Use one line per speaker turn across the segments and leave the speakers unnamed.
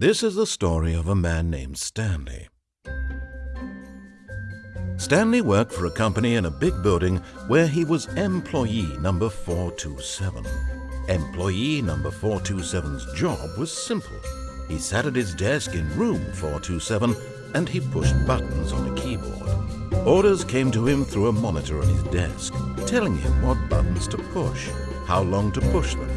This is the story of a man named Stanley. Stanley worked for a company in a big building where he was employee number 427. Employee number 427's job was simple. He sat at his desk in room 427 and he pushed buttons on a keyboard. Orders came to him through a monitor on his desk, telling him what buttons to push, how long to push them,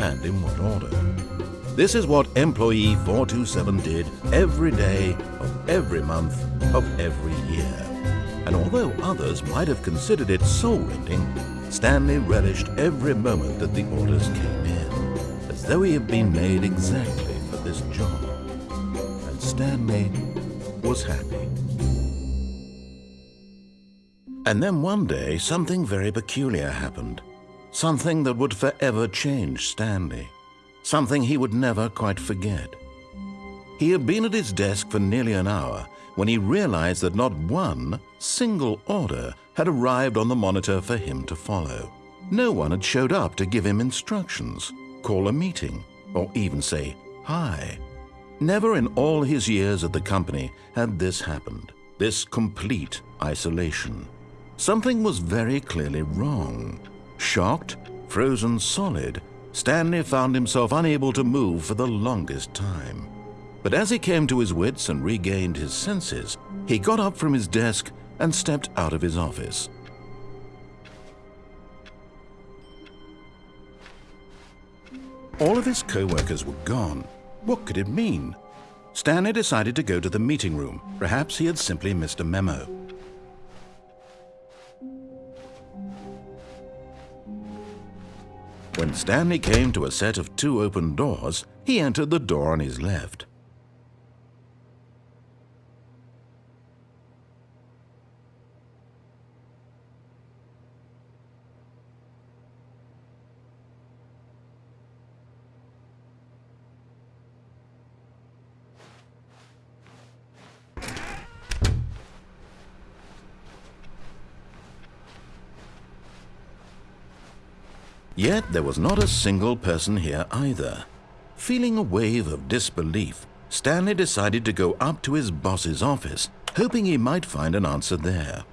and in what order. This is what employee 427 did every day of every month of every year. And although others might have considered it soul-rending, Stanley relished every moment that the orders came in, as though he had been made exactly for this job. And Stanley was happy. And then one day, something very peculiar happened. Something that would forever change Stanley something he would never quite forget. He had been at his desk for nearly an hour when he realized that not one single order had arrived on the monitor for him to follow. No one had showed up to give him instructions, call a meeting, or even say hi. Never in all his years at the company had this happened, this complete isolation. Something was very clearly wrong. Shocked, frozen solid, Stanley found himself unable to move for the longest time. But as he came to his wits and regained his senses, he got up from his desk and stepped out of his office. All of his co-workers were gone. What could it mean? Stanley decided to go to the meeting room. Perhaps he had simply missed a memo. When Stanley came to a set of two open doors, he entered the door on his left. Yet there was not a single person here either. Feeling a wave of disbelief, Stanley decided to go up to his boss's office, hoping he might find an answer there.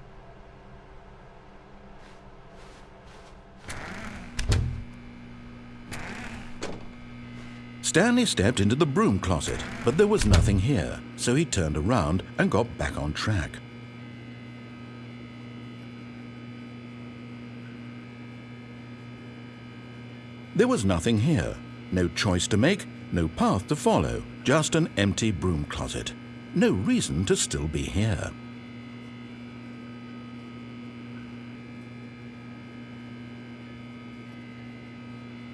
Stanley stepped into the broom closet, but there was nothing here, so he turned around and got back on track. There was nothing here, no choice to make, no path to follow, just an empty broom closet. No reason to still be here.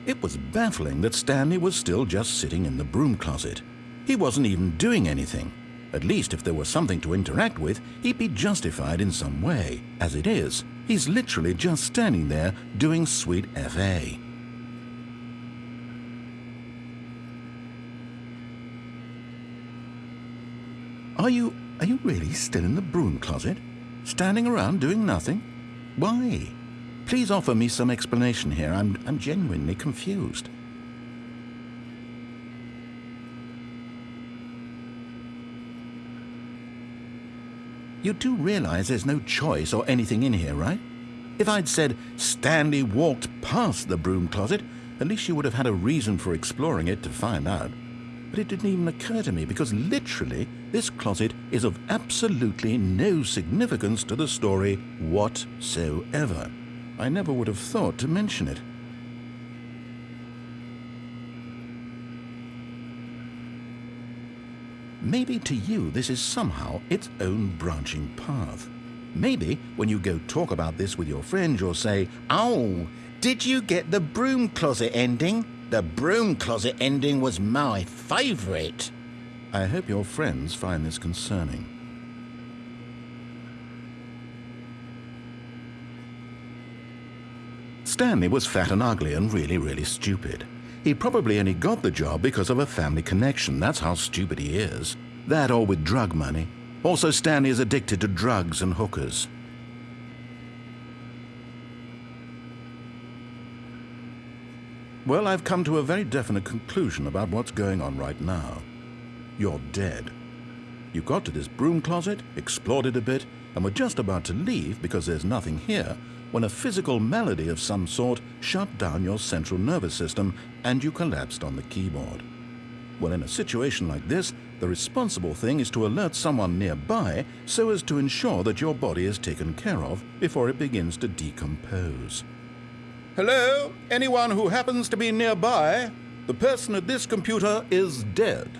It was baffling that Stanley was still just sitting in the broom closet. He wasn't even doing anything. At least if there was something to interact with, he'd be justified in some way. As it is, he's literally just standing there doing sweet FA. Are you, are you really still in the broom closet? Standing around doing nothing? Why? Please offer me some explanation here. I'm, I'm genuinely confused. You do realize there's no choice or anything in here, right? If I'd said Stanley walked past the broom closet, at least you would have had a reason for exploring it to find out but it didn't even occur to me because literally this closet is of absolutely no significance to the story whatsoever. I never would have thought to mention it. Maybe to you this is somehow its own branching path. Maybe when you go talk about this with your friends you'll say, Oh, did you get the broom closet ending? The broom closet ending was my favourite. I hope your friends find this concerning. Stanley was fat and ugly and really, really stupid. He probably only got the job because of a family connection. That's how stupid he is. That or with drug money. Also, Stanley is addicted to drugs and hookers. Well, I've come to a very definite conclusion about what's going on right now. you're dead. You got to this broom closet, explored it a bit, and were just about to leave because there's nothing here when a physical malady of some sort shut down your central nervous system and you collapsed on the keyboard. Well, in a situation like this, the responsible thing is to alert someone nearby so as to ensure that your body is taken care of before it begins to decompose. Hello? Anyone who happens to be nearby? The person at this computer is dead.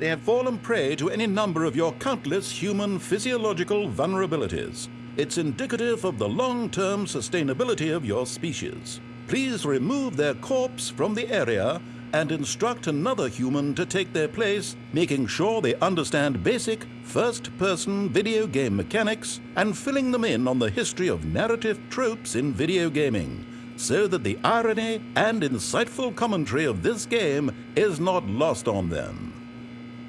They have fallen prey to any number of your countless human physiological vulnerabilities. It's indicative of the long-term sustainability of your species. Please remove their corpse from the area and instruct another human to take their place, making sure they understand basic first-person video game mechanics and filling them in on the history of narrative tropes in video gaming, so that the irony and insightful commentary of this game is not lost on them.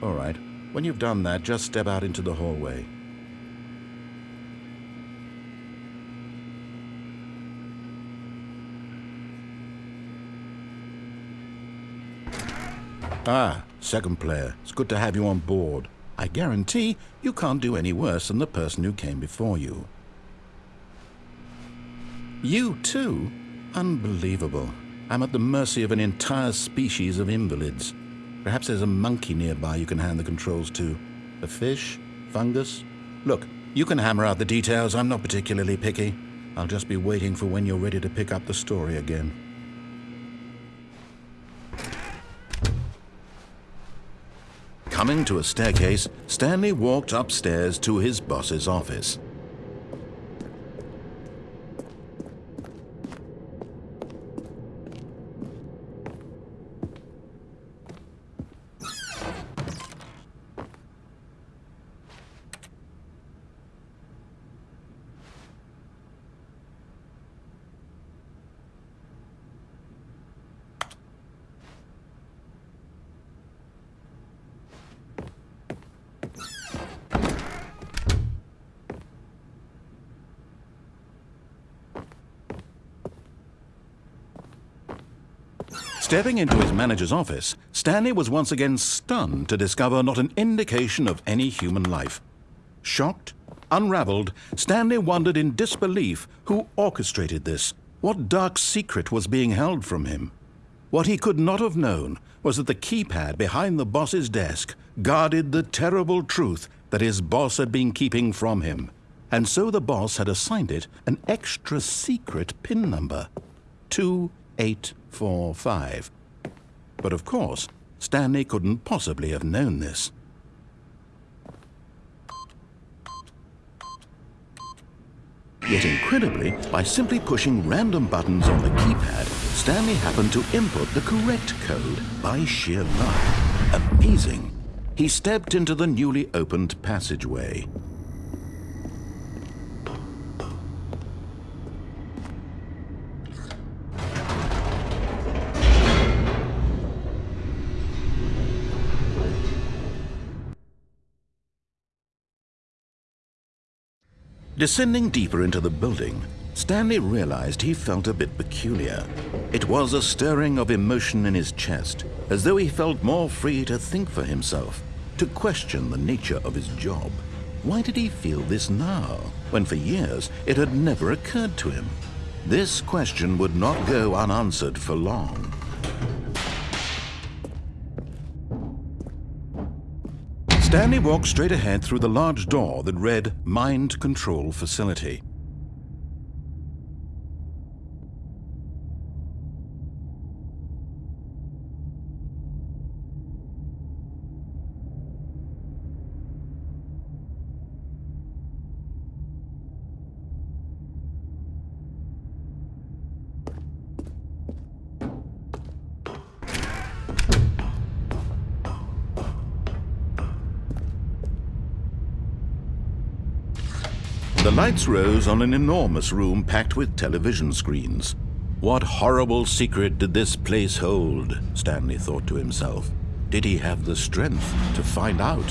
All right, when you've done that, just step out into the hallway. Ah, second player. It's good to have you on board. I guarantee you can't do any worse than the person who came before you. You too? Unbelievable. I'm at the mercy of an entire species of invalids. Perhaps there's a monkey nearby you can hand the controls to. A fish? Fungus? Look, you can hammer out the details. I'm not particularly picky. I'll just be waiting for when you're ready to pick up the story again. Coming to a staircase, Stanley walked upstairs to his boss's office. Stepping into his manager's office, Stanley was once again stunned to discover not an indication of any human life. Shocked, unraveled, Stanley wondered in disbelief who orchestrated this, what dark secret was being held from him. What he could not have known was that the keypad behind the boss's desk guarded the terrible truth that his boss had been keeping from him. And so the boss had assigned it an extra secret PIN number. 288 four, five. But of course, Stanley couldn't possibly have known this. Yet incredibly, by simply pushing random buttons on the keypad, Stanley happened to input the correct code by sheer luck. Amazing. He stepped into the newly opened passageway. Descending deeper into the building, Stanley realized he felt a bit peculiar. It was a stirring of emotion in his chest, as though he felt more free to think for himself, to question the nature of his job. Why did he feel this now, when for years it had never occurred to him? This question would not go unanswered for long. Stanley walked straight ahead through the large door that read Mind Control Facility. The lights rose on an enormous room packed with television screens. What horrible secret did this place hold? Stanley thought to himself. Did he have the strength to find out?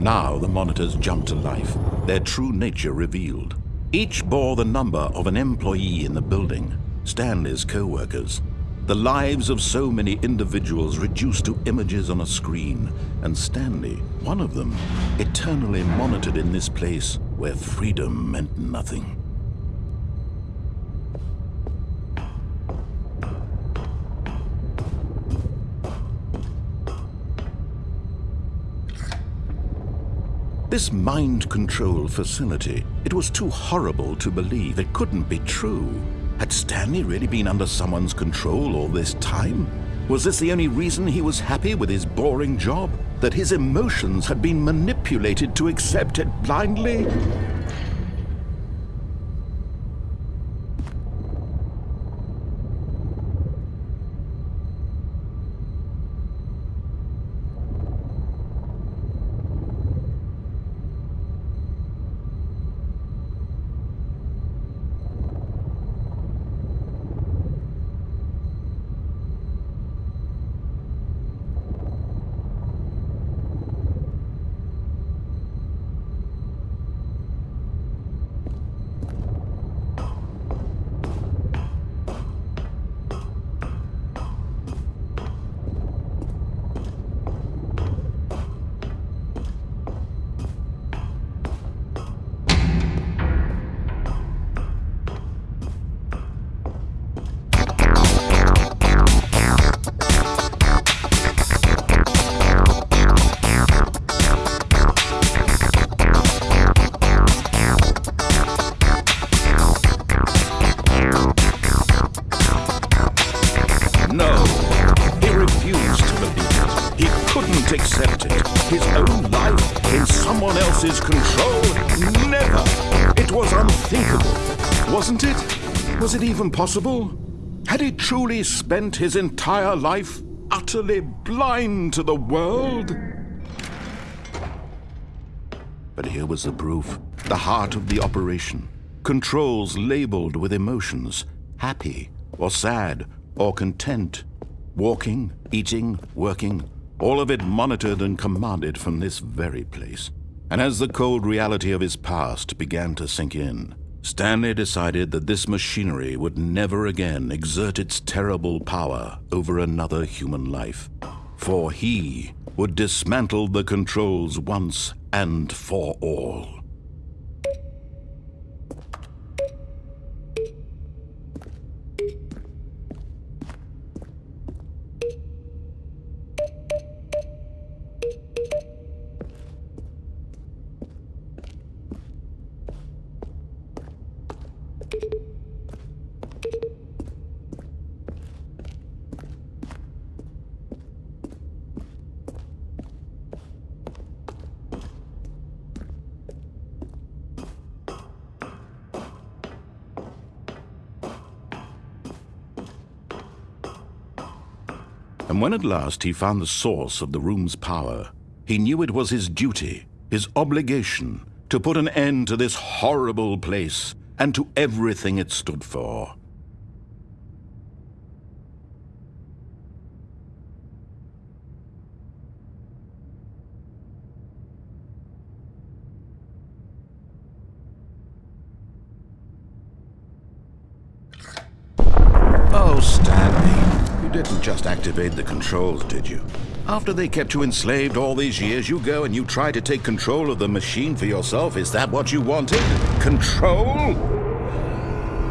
Now the monitors jumped to life, their true nature revealed. Each bore the number of an employee in the building, Stanley's co-workers. The lives of so many individuals reduced to images on a screen, and Stanley, one of them, eternally monitored in this place where freedom meant nothing. This mind control facility, it was too horrible to believe. It couldn't be true. Had Stanley really been under someone's control all this time? Was this the only reason he was happy with his boring job? That his emotions had been manipulated to accept it blindly? It was unthinkable. Wasn't it? Was it even possible? Had he truly spent his entire life utterly blind to the world? But here was the proof. The heart of the operation. Controls labeled with emotions. Happy or sad or content. Walking, eating, working, all of it monitored and commanded from this very place. And as the cold reality of his past began to sink in, Stanley decided that this machinery would never again exert its terrible power over another human life. For he would dismantle the controls once and for all. When at last he found the source of the room's power, he knew it was his duty, his obligation, to put an end to this horrible place and to everything it stood for. Oh, Stanley, you didn't just activate the controls, did you? After they kept you enslaved all these years, you go and you try to take control of the machine for yourself. Is that what you wanted? Control?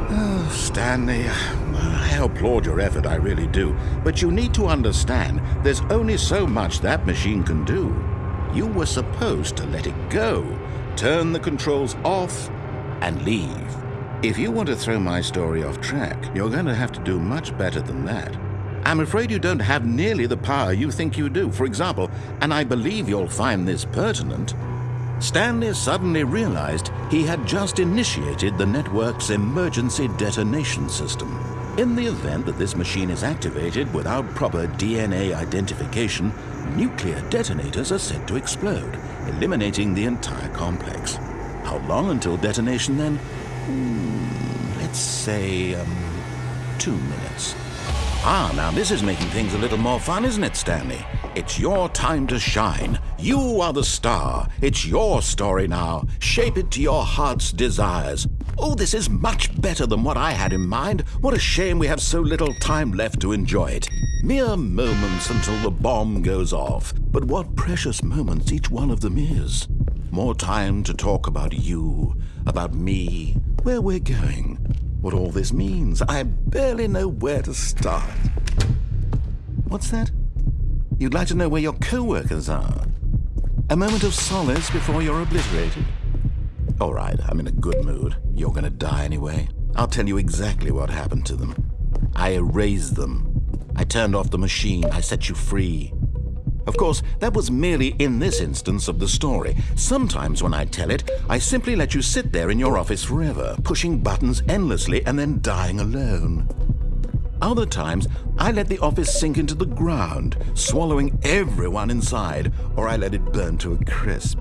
Oh, Stanley, I applaud your effort, I really do. But you need to understand, there's only so much that machine can do. You were supposed to let it go, turn the controls off, and leave. If you want to throw my story off track, you're going to have to do much better than that. I'm afraid you don't have nearly the power you think you do. For example, and I believe you'll find this pertinent, Stanley suddenly realized he had just initiated the network's emergency detonation system. In the event that this machine is activated without proper DNA identification, nuclear detonators are said to explode, eliminating the entire complex. How long until detonation then? Hmm, let's say, um, two minutes. Ah, now this is making things a little more fun, isn't it, Stanley? It's your time to shine. You are the star. It's your story now. Shape it to your heart's desires. Oh, this is much better than what I had in mind. What a shame we have so little time left to enjoy it. Mere moments until the bomb goes off. But what precious moments each one of them is. More time to talk about you, about me, where we're going, what all this means. I barely know where to start. What's that? You'd like to know where your co-workers are? A moment of solace before you're obliterated? All right, I'm in a good mood. You're gonna die anyway. I'll tell you exactly what happened to them. I erased them. I turned off the machine. I set you free. Of course, that was merely in this instance of the story. Sometimes when I tell it, I simply let you sit there in your office forever, pushing buttons endlessly and then dying alone. Other times, I let the office sink into the ground, swallowing everyone inside, or I let it burn to a crisp.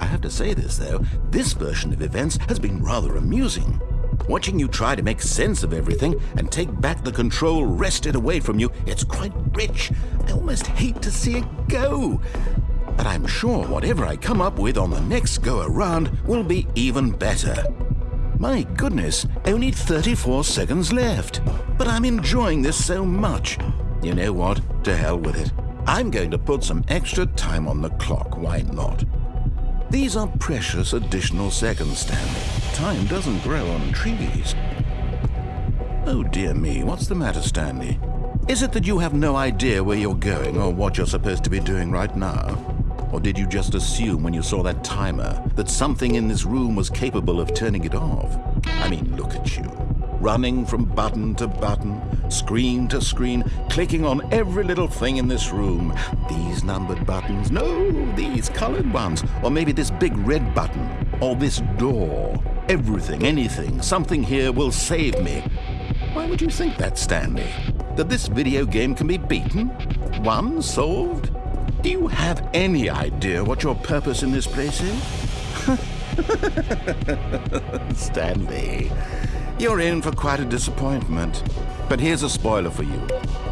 I have to say this, though, this version of events has been rather amusing. Watching you try to make sense of everything and take back the control wrested away from you, it's quite rich. I almost hate to see it go. But I'm sure whatever I come up with on the next go around will be even better. My goodness, only 34 seconds left. But I'm enjoying this so much. You know what? To hell with it. I'm going to put some extra time on the clock, why not? These are precious additional seconds, Stanley. Time doesn't grow on trees. Oh dear me, what's the matter, Stanley? Is it that you have no idea where you're going or what you're supposed to be doing right now? Or did you just assume when you saw that timer that something in this room was capable of turning it off? I mean, look at you running from button to button, screen to screen, clicking on every little thing in this room. These numbered buttons, no, these colored ones, or maybe this big red button, or this door. Everything, anything, something here will save me. Why would you think that, Stanley? That this video game can be beaten? Won? Solved? Do you have any idea what your purpose in this place is? Stanley, you're in for quite a disappointment. But here's a spoiler for you.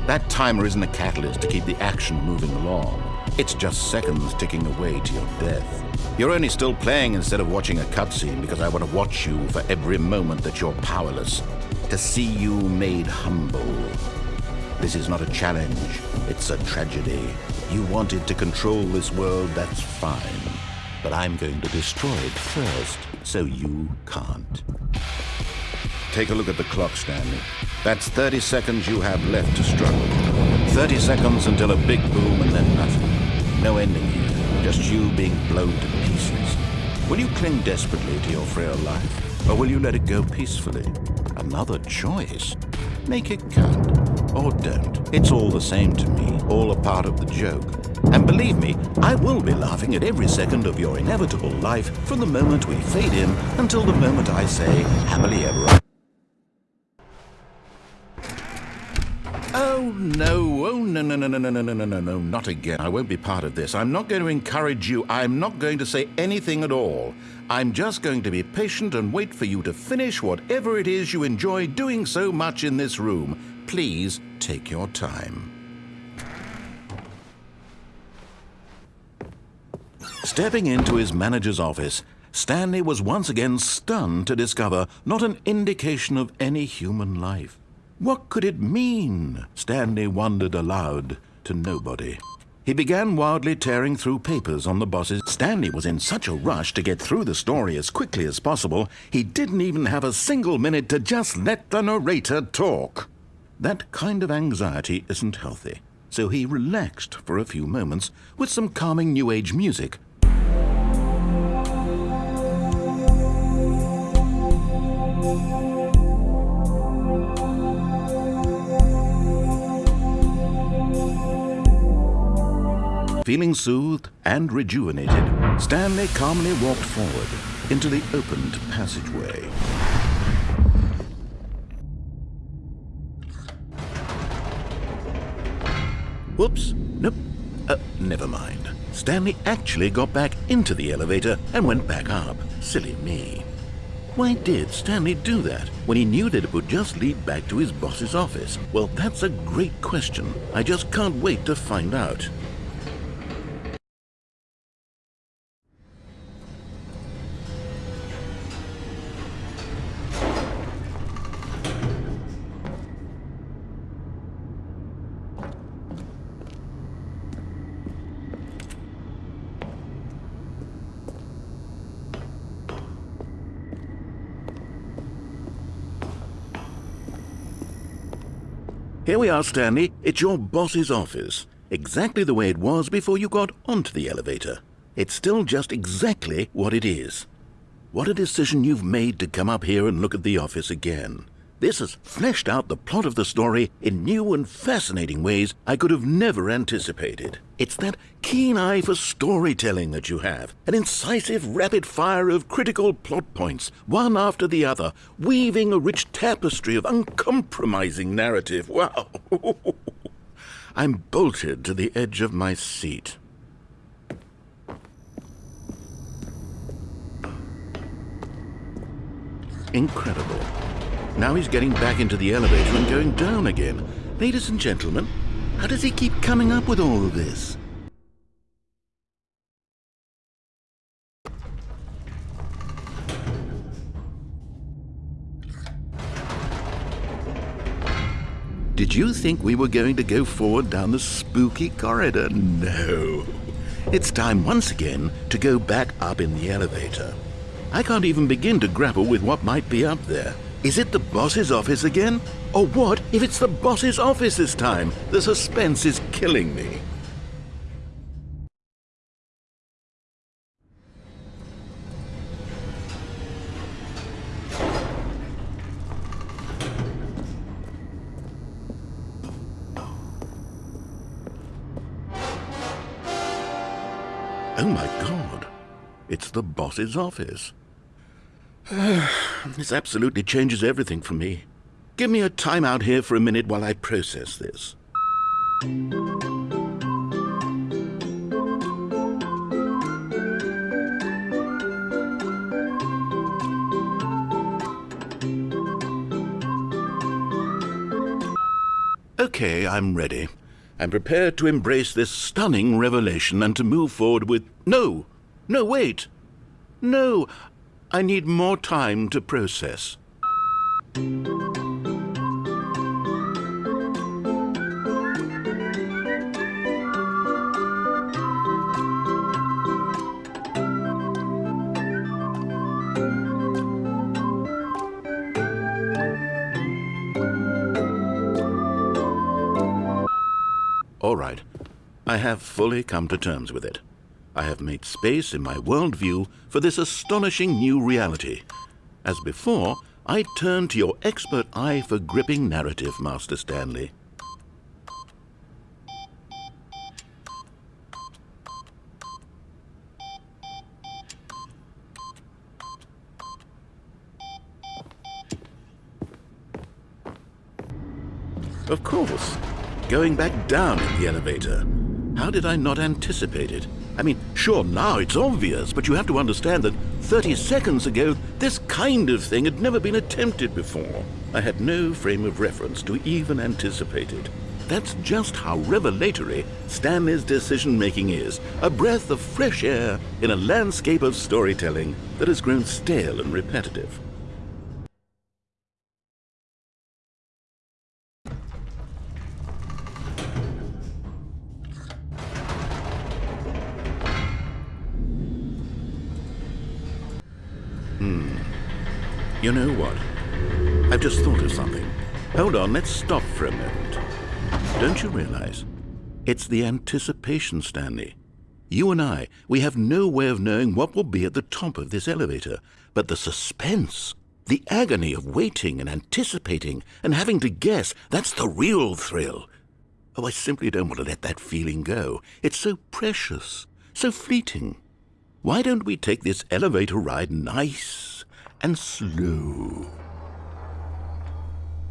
That timer isn't a catalyst to keep the action moving along. It's just seconds ticking away to your death. You're only still playing instead of watching a cutscene because I want to watch you for every moment that you're powerless. To see you made humble. This is not a challenge, it's a tragedy. You wanted to control this world, that's fine. But I'm going to destroy it first, so you can't. Take a look at the clock, Stanley. That's 30 seconds you have left to struggle. 30 seconds until a big boom and then nothing. No ending here, just you being blown to pieces. Will you cling desperately to your frail life, or will you let it go peacefully? Another choice. Make it count, or don't. It's all the same to me, all a part of the joke. And believe me, I will be laughing at every second of your inevitable life from the moment we fade in until the moment I say, happily ever after. Oh, no. Oh, no, no, no, no, no, no, no, no, no, no, not again. I won't be part of this. I'm not going to encourage you. I'm not going to say anything at all. I'm just going to be patient and wait for you to finish whatever it is you enjoy doing so much in this room. Please take your time. Stepping into his manager's office, Stanley was once again stunned to discover not an indication of any human life. What could it mean? Stanley wondered aloud to nobody. He began wildly tearing through papers on the boss's. Stanley was in such a rush to get through the story as quickly as possible, he didn't even have a single minute to just let the narrator talk. That kind of anxiety isn't healthy, so he relaxed for a few moments with some calming New Age music Feeling soothed and rejuvenated, Stanley calmly walked forward into the opened passageway. Whoops, nope, uh, never mind. Stanley actually got back into the elevator and went back up. Silly me. Why did Stanley do that when he knew that it would just lead back to his boss's office? Well, that's a great question. I just can't wait to find out. Are, Stanley. It's your boss's office. Exactly the way it was before you got onto the elevator. It's still just exactly what it is. What a decision you've made to come up here and look at the office again. This has fleshed out the plot of the story in new and fascinating ways I could have never anticipated. It's that keen eye for storytelling that you have, an incisive rapid fire of critical plot points, one after the other, weaving a rich tapestry of uncompromising narrative. Wow! I'm bolted to the edge of my seat. Incredible. Now he's getting back into the elevator and going down again. Ladies and gentlemen, how does he keep coming up with all of this? Did you think we were going to go forward down the spooky corridor? No. It's time once again to go back up in the elevator. I can't even begin to grapple with what might be up there. Is it the boss's office again? Or what if it's the boss's office this time? The suspense is killing me. Oh my god. It's the boss's office. this absolutely changes everything for me. Give me a time out here for a minute while I process this. Okay, I'm ready. I'm prepared to embrace this stunning revelation and to move forward with... No! No, wait! No, I need more time to process. All right. I have fully come to terms with it. I have made space in my worldview for this astonishing new reality. As before, I turn to your expert eye for gripping narrative, Master Stanley. Of course. Going back down in the elevator. How did I not anticipate it? I mean, sure, now it's obvious, but you have to understand that 30 seconds ago, this kind of thing had never been attempted before. I had no frame of reference to even anticipate it. That's just how revelatory Stanley's decision-making is, a breath of fresh air in a landscape of storytelling that has grown stale and repetitive. You know what? I've just thought of something. Hold on, let's stop for a moment. Don't you realize? It's the anticipation, Stanley. You and I, we have no way of knowing what will be at the top of this elevator. But the suspense, the agony of waiting and anticipating and having to guess, that's the real thrill. Oh, I simply don't want to let that feeling go. It's so precious, so fleeting. Why don't we take this elevator ride nice and slow.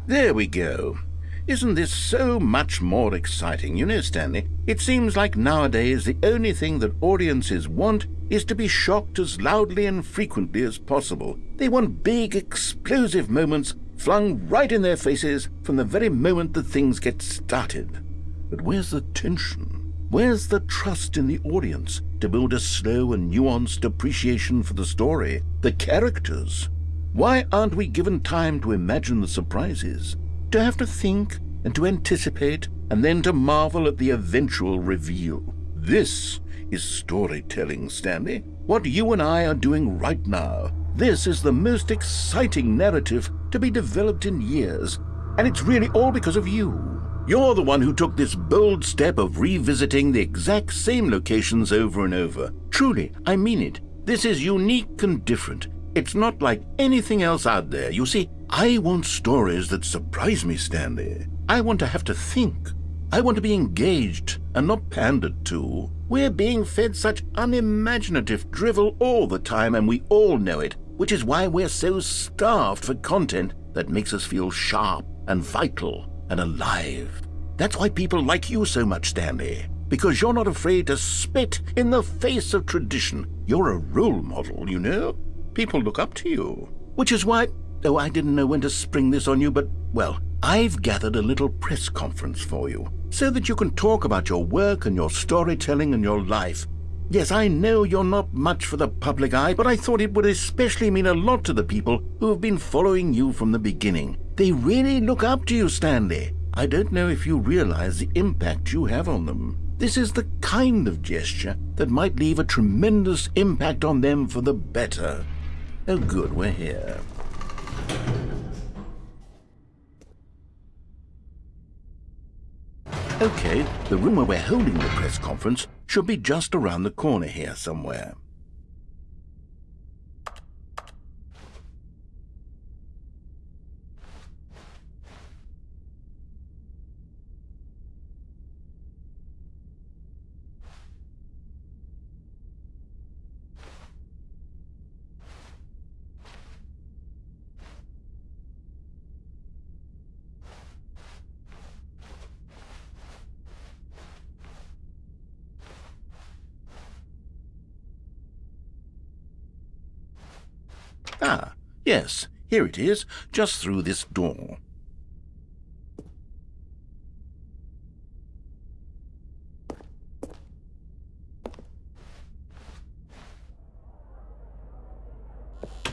There we go. Isn't this so much more exciting? You know, Stanley, it seems like nowadays the only thing that audiences want is to be shocked as loudly and frequently as possible. They want big, explosive moments flung right in their faces from the very moment that things get started. But where's the tension? Where's the trust in the audience to build a slow and nuanced appreciation for the story, the characters? Why aren't we given time to imagine the surprises? To have to think and to anticipate and then to marvel at the eventual reveal. This is storytelling, Stanley. What you and I are doing right now. This is the most exciting narrative to be developed in years, and it's really all because of you. You're the one who took this bold step of revisiting the exact same locations over and over. Truly, I mean it. This is unique and different. It's not like anything else out there. You see, I want stories that surprise me, Stanley. I want to have to think. I want to be engaged and not pandered to. We're being fed such unimaginative drivel all the time, and we all know it, which is why we're so starved for content that makes us feel sharp and vital and alive. That's why people like you so much, Stanley, because you're not afraid to spit in the face of tradition. You're a role model, you know? People look up to you. Which is why, oh, I didn't know when to spring this on you, but, well, I've gathered a little press conference for you so that you can talk about your work and your storytelling and your life. Yes, I know you're not much for the public eye, but I thought it would especially mean a lot to the people who have been following you from the beginning. They really look up to you, Stanley. I don't know if you realize the impact you have on them. This is the kind of gesture that might leave a tremendous impact on them for the better. Oh, good, we're here. Okay, the room where we're holding the press conference should be just around the corner here somewhere. Ah, yes, here it is, just through this door.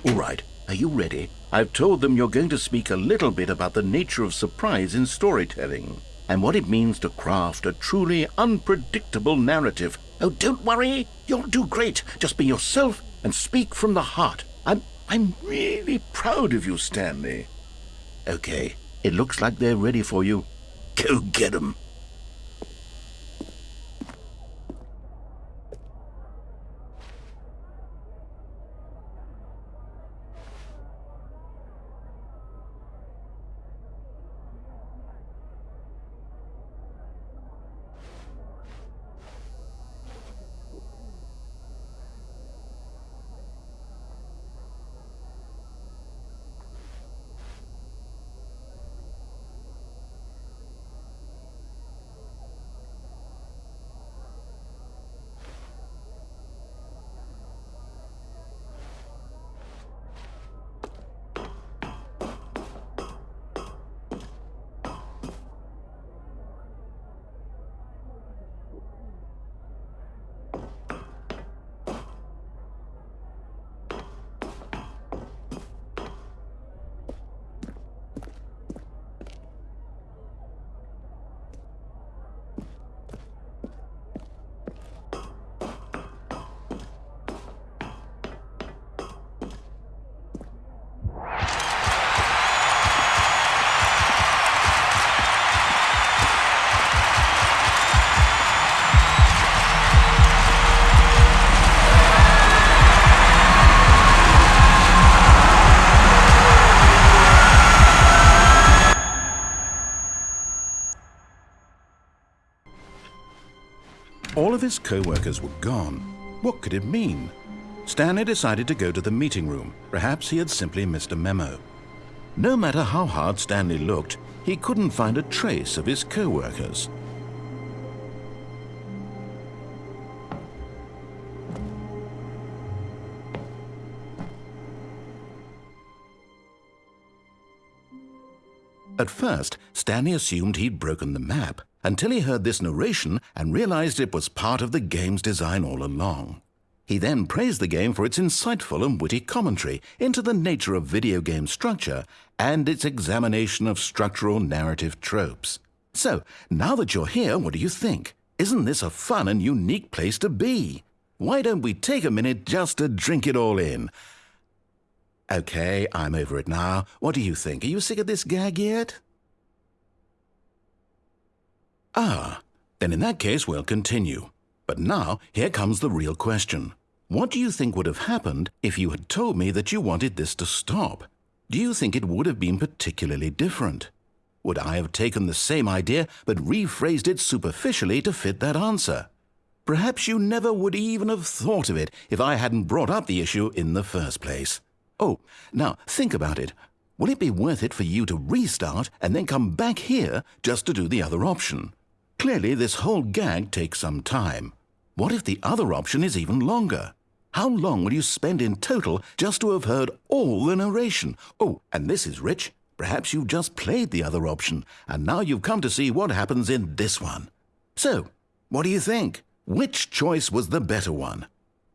All right, are you ready? I've told them you're going to speak a little bit about the nature of surprise in storytelling and what it means to craft a truly unpredictable narrative. Oh, don't worry, you'll do great. Just be yourself and speak from the heart. I'm I'm really proud of you, Stanley. Okay, it looks like they're ready for you. Go get 'em. His co-workers were gone. What could it mean? Stanley decided to go to the meeting room. Perhaps he had simply missed a memo. No matter how hard Stanley looked, he couldn't find a trace of his co-workers. At first, Stanley assumed he'd broken the map until he heard this narration and realized it was part of the game's design all along. He then praised the game for its insightful and witty commentary into the nature of video game structure and its examination of structural narrative tropes. So, now that you're here, what do you think? Isn't this a fun and unique place to be? Why don't we take a minute just to drink it all in? Okay, I'm over it now. What do you think? Are you sick of this gag yet? Ah, then in that case we'll continue. But now, here comes the real question. What do you think would have happened if you had told me that you wanted this to stop? Do you think it would have been particularly different? Would I have taken the same idea but rephrased it superficially to fit that answer? Perhaps you never would even have thought of it if I hadn't brought up the issue in the first place. Oh, now think about it. Will it be worth it for you to restart and then come back here just to do the other option? Clearly, this whole gag takes some time. What if the other option is even longer? How long will you spend in total just to have heard all the narration? Oh, and this is rich. Perhaps you've just played the other option, and now you've come to see what happens in this one. So, what do you think? Which choice was the better one?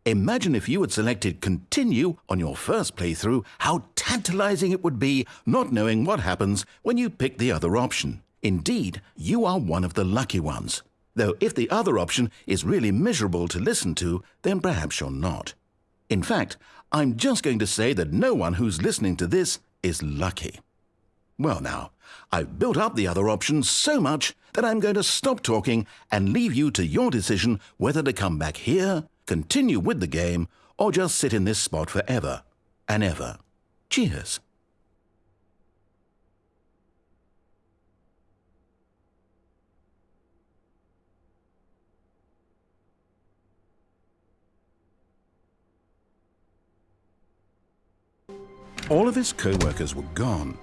Imagine if you had selected Continue on your first playthrough, how tantalizing it would be not knowing what happens when you pick the other option. Indeed, you are one of the lucky ones. Though if the other option is really miserable to listen to, then perhaps you're not. In fact, I'm just going to say that no one who's listening to this is lucky. Well now, I've built up the other option so much that I'm going to stop talking and leave you to your decision whether to come back here continue with the game, or just sit in this spot forever and ever. Cheers. All of his co-workers were gone.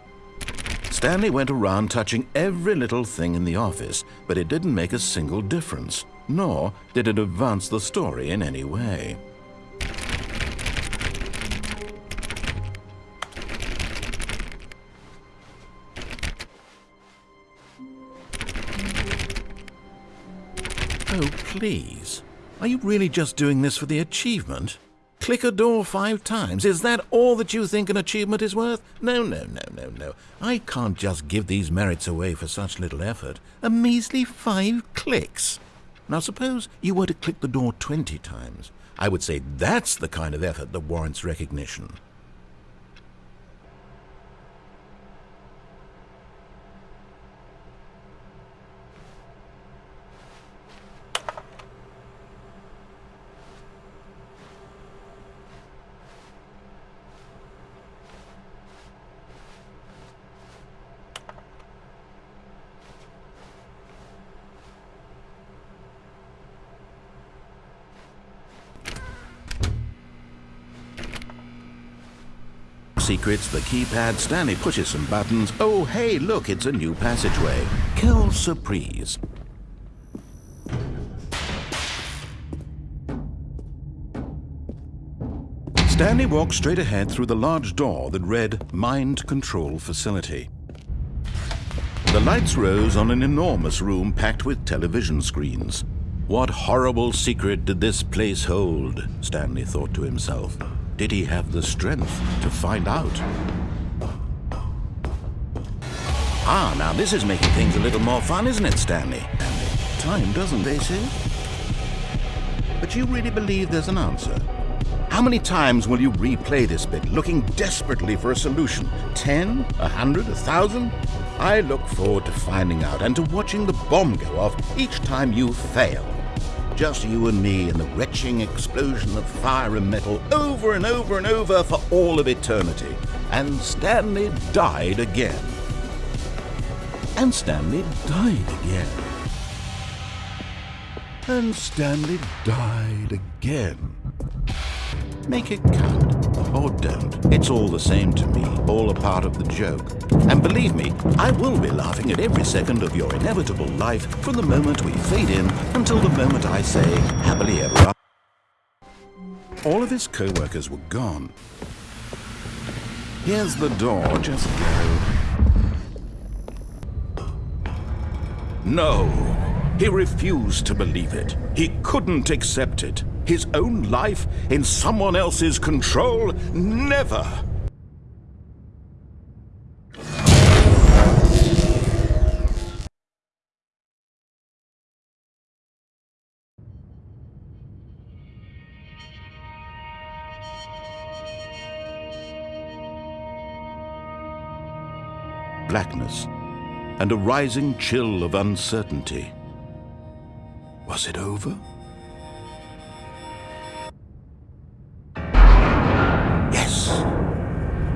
Stanley went around touching every little thing in the office, but it didn't make a single difference nor did it advance the story in any way. Oh, please. Are you really just doing this for the achievement? Click a door five times. Is that all that you think an achievement is worth? No, no, no, no, no. I can't just give these merits away for such little effort. A measly five clicks. Now suppose you were to click the door 20 times. I would say that's the kind of effort that warrants recognition. Secrets, the keypad, Stanley pushes some buttons. Oh, hey, look, it's a new passageway. Quelle surprise. Stanley walked straight ahead through the large door that read Mind Control Facility. The lights rose on an enormous room packed with television screens. What horrible secret did this place hold? Stanley thought to himself. Did he have the strength to find out? Ah, now this is making things a little more fun, isn't it, Stanley? Time doesn't, they say? But you really believe there's an answer? How many times will you replay this bit, looking desperately for a solution? Ten? A hundred? A thousand? I look forward to finding out and to watching the bomb go off each time you fail just you and me and the retching explosion of fire and metal over and over and over for all of eternity. And Stanley died again. And Stanley died again. And Stanley died again. Make it count, or don't. It's all the same to me, all a part of the joke. And believe me, I will be laughing at every second of your inevitable life from the moment we fade in until the moment I say happily ever after. All of his co-workers were gone. Here's the door, just go. No, he refused to believe it. He couldn't accept it. His own life in someone else's control? Never! Blackness and a rising chill of uncertainty. Was it over?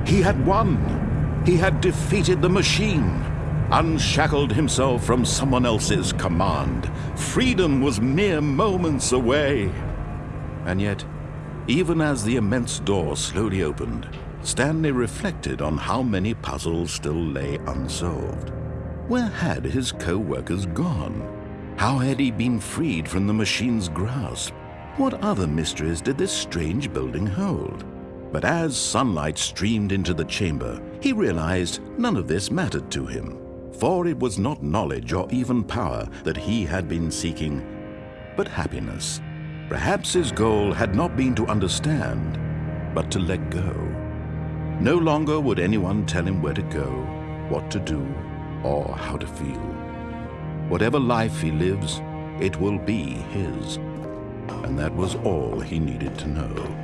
He had won. He had defeated the machine, unshackled himself from someone else's command. Freedom was mere moments away. And yet, even as the immense door slowly opened, Stanley reflected on how many puzzles still lay unsolved. Where had his co-workers gone? How had he been freed from the machine's grasp? What other mysteries did this strange building hold? But as sunlight streamed into the chamber, he realized none of this mattered to him, for it was not knowledge or even power that he had been seeking, but happiness. Perhaps his goal had not been to understand, but to let go. No longer would anyone tell him where to go, what to do, or how to feel. Whatever life he lives, it will be his. And that was all he needed to know.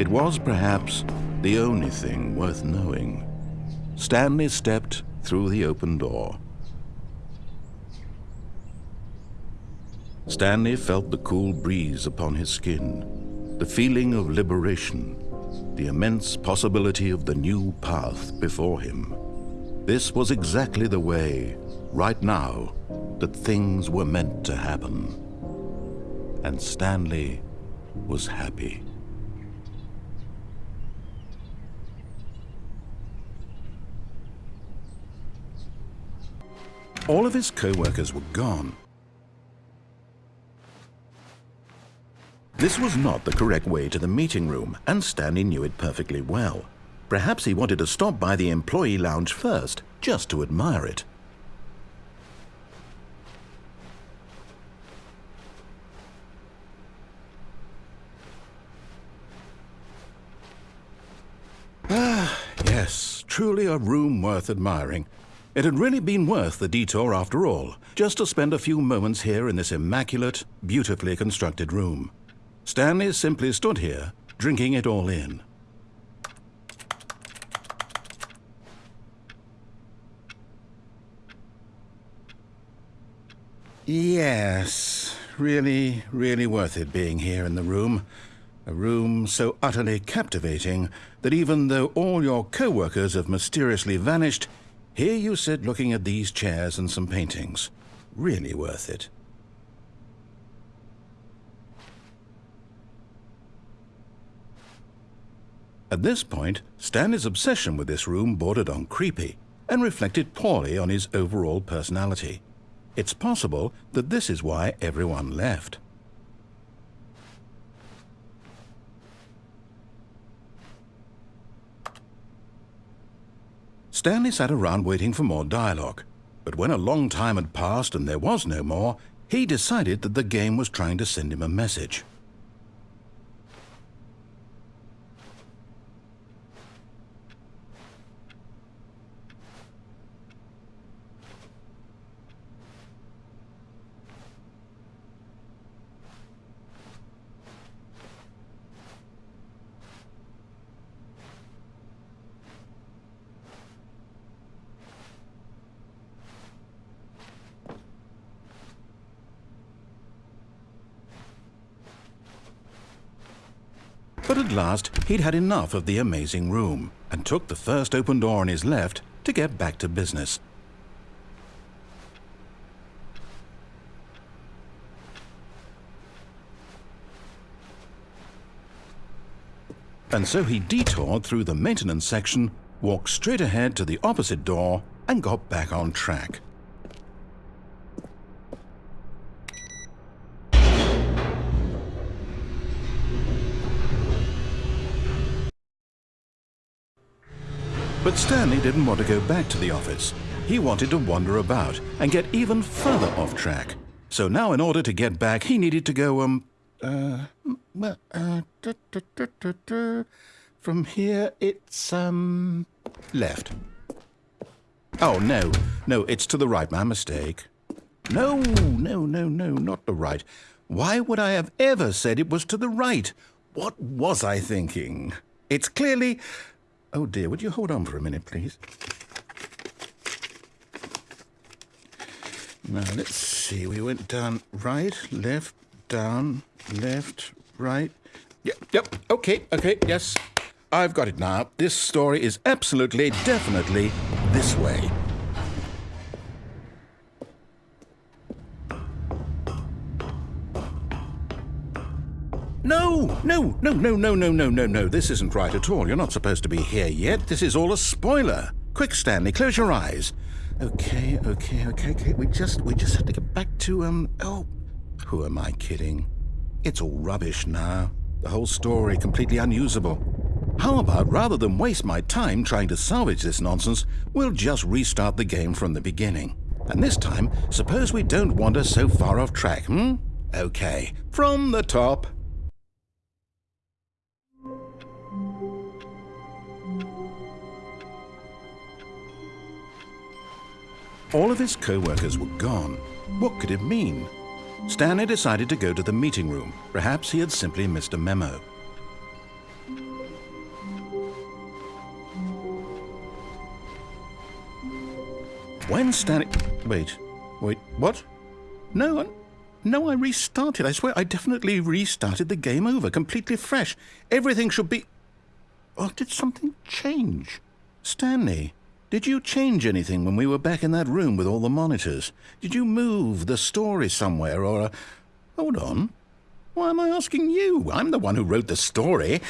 It was perhaps the only thing worth knowing. Stanley stepped through the open door. Stanley felt the cool breeze upon his skin, the feeling of liberation, the immense possibility of the new path before him. This was exactly the way, right now, that things were meant to happen. And Stanley was happy. All of his co-workers were gone. This was not the correct way to the meeting room, and Stanley knew it perfectly well. Perhaps he wanted to stop by the employee lounge first, just to admire it. Ah, yes, truly a room worth admiring. It had really been worth the detour after all, just to spend a few moments here in this immaculate, beautifully constructed room. Stanley simply stood here, drinking it all in. Yes, really, really worth it being here in the room. A room so utterly captivating that even though all your co-workers have mysteriously vanished, here you sit looking at these chairs and some paintings. Really worth it. At this point, Stanley's obsession with this room bordered on creepy and reflected poorly on his overall personality. It's possible that this is why everyone left. Stanley sat around waiting for more dialogue, but when a long time had passed and there was no more, he decided that the game was trying to send him a message. Last, he'd had enough of the amazing room and took the first open door on his left to get back to business. And so he detoured through the maintenance section walked straight ahead to the opposite door, and got back on track. But Stanley didn't want to go back to the office. He wanted to wander about and get even further off track. So now in order to get back, he needed to go, um, uh, uh, from here it's, um, left. Oh, no, no, it's to the right, my mistake. No, no, no, no, not the right. Why would I have ever said it was to the right? What was I thinking? It's clearly... Oh dear, would you hold on for a minute, please? Now, let's see. We went down right, left, down, left, right. Yep, yep. Okay, okay, yes. I've got it now. This story is absolutely, definitely this way. No, no, no, no, no, no, no, no, no. This isn't right at all. You're not supposed to be here yet. This is all a spoiler. Quick, Stanley, close your eyes. Okay, okay, okay, okay. We just, we just have to get back to, um, oh, who am I kidding? It's all rubbish now. The whole story completely unusable. How about rather than waste my time trying to salvage this nonsense, we'll just restart the game from the beginning. And this time, suppose we don't wander so far off track, hmm? Okay, from the top. All of his co-workers were gone. What could it mean? Stanley decided to go to the meeting room. Perhaps he had simply missed a memo. When Stanley... Wait. Wait, what? No, no, I restarted. I swear I definitely restarted the game over, completely fresh. Everything should be... Oh, did something change? Stanley, did you change anything when we were back in that room with all the monitors? Did you move the story somewhere or... A... Hold on. Why am I asking you? I'm the one who wrote the story. It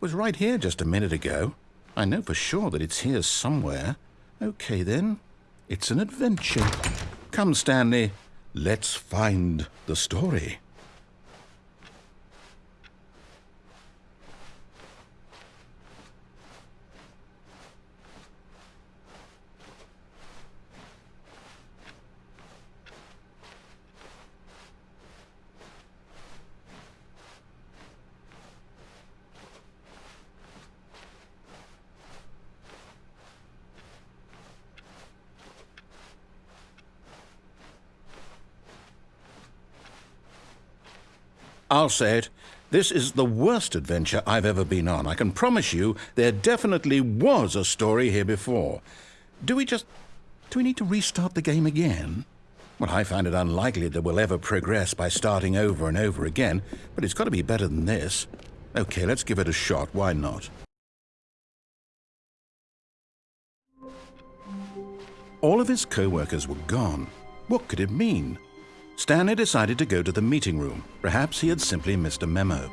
was right here just a minute ago. I know for sure that it's here somewhere. Okay, then. It's an adventure. Come, Stanley. Let's find the story. I'll say it. This is the worst adventure I've ever been on. I can promise you there definitely was a story here before. Do we just... do we need to restart the game again? Well, I find it unlikely that we'll ever progress by starting over and over again, but it's got to be better than this. Okay, let's give it a shot. Why not? All of his co-workers were gone. What could it mean? Stanley decided to go to the meeting room. Perhaps he had simply missed a memo.